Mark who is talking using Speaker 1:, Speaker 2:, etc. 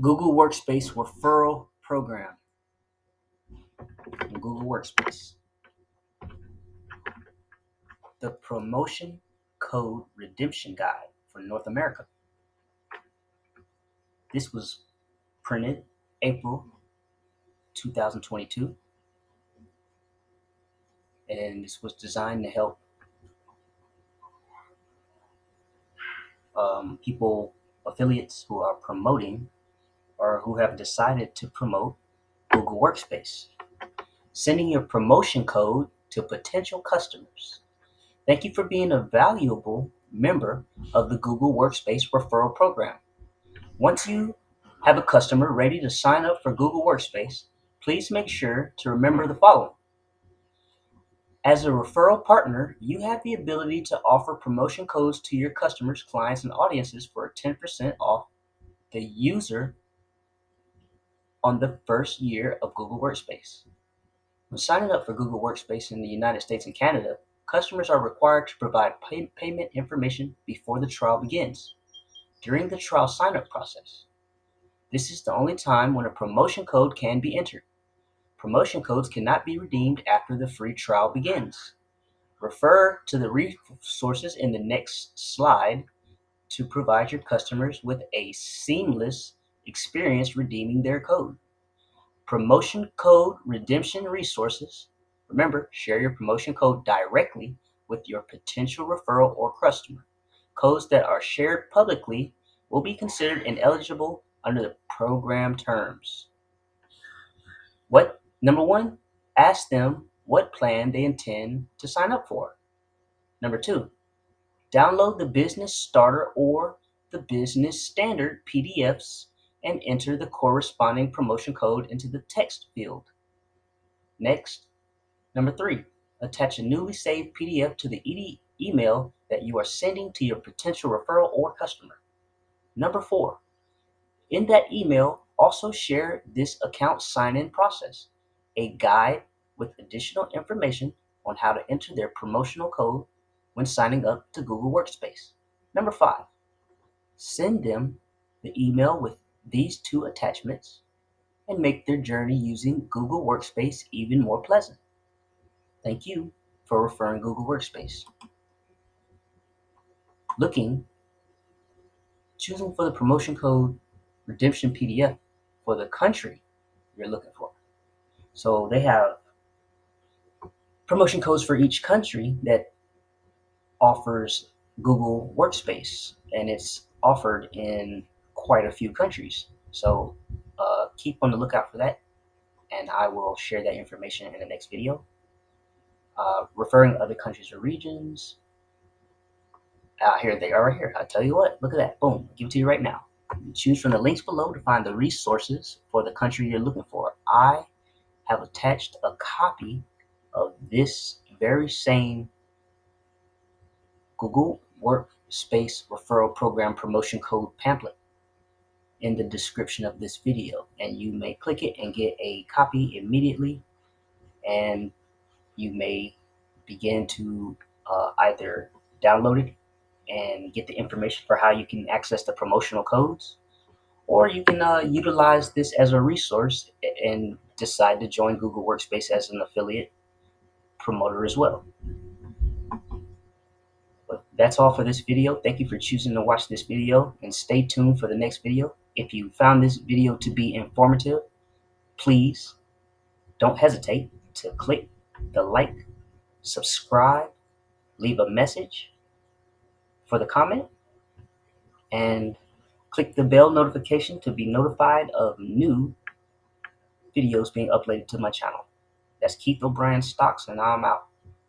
Speaker 1: Google Workspace referral program. Google Workspace. The promotion code redemption guide for North America. This was printed April 2022 and this was designed to help um, people, affiliates who are promoting or who have decided to promote Google Workspace. Sending your promotion code to potential customers. Thank you for being a valuable member of the Google Workspace referral program. Once you have a customer ready to sign up for Google Workspace, please make sure to remember the following. As a referral partner, you have the ability to offer promotion codes to your customers, clients, and audiences for 10% off the user on the first year of Google Workspace. When signing up for Google Workspace in the United States and Canada, customers are required to provide pay payment information before the trial begins. During the trial sign-up process, this is the only time when a promotion code can be entered. Promotion codes cannot be redeemed after the free trial begins. Refer to the resources in the next slide to provide your customers with a seamless experience redeeming their code. Promotion code redemption resources. Remember, share your promotion code directly with your potential referral or customer. Codes that are shared publicly will be considered ineligible under the program terms. What Number one, ask them what plan they intend to sign up for. Number two, download the Business Starter or the Business Standard PDFs and enter the corresponding promotion code into the text field. Next, number three, attach a newly saved PDF to the e email that you are sending to your potential referral or customer. Number four, in that email, also share this account sign-in process a guide with additional information on how to enter their promotional code when signing up to Google Workspace. Number five, send them the email with these two attachments and make their journey using Google Workspace even more pleasant. Thank you for referring Google Workspace. Looking, choosing for the promotion code redemption PDF for the country you're looking for. So they have promotion codes for each country that offers Google Workspace, and it's offered in quite a few countries. So uh, keep on the lookout for that, and I will share that information in the next video. Uh, referring other countries or regions. Uh, here they are right here. I tell you what, look at that. Boom, give it to you right now. You choose from the links below to find the resources for the country you're looking for. I have attached a copy of this very same Google Workspace Referral Program Promotion Code pamphlet in the description of this video and you may click it and get a copy immediately and you may begin to uh, either download it and get the information for how you can access the promotional codes or you can uh, utilize this as a resource and decide to join Google Workspace as an affiliate promoter as well. But that's all for this video. Thank you for choosing to watch this video and stay tuned for the next video. If you found this video to be informative, please don't hesitate to click the like, subscribe, leave a message for the comment, and click the bell notification to be notified of new videos being uploaded to my channel. That's Keith O'Brien Stocks, and I'm out.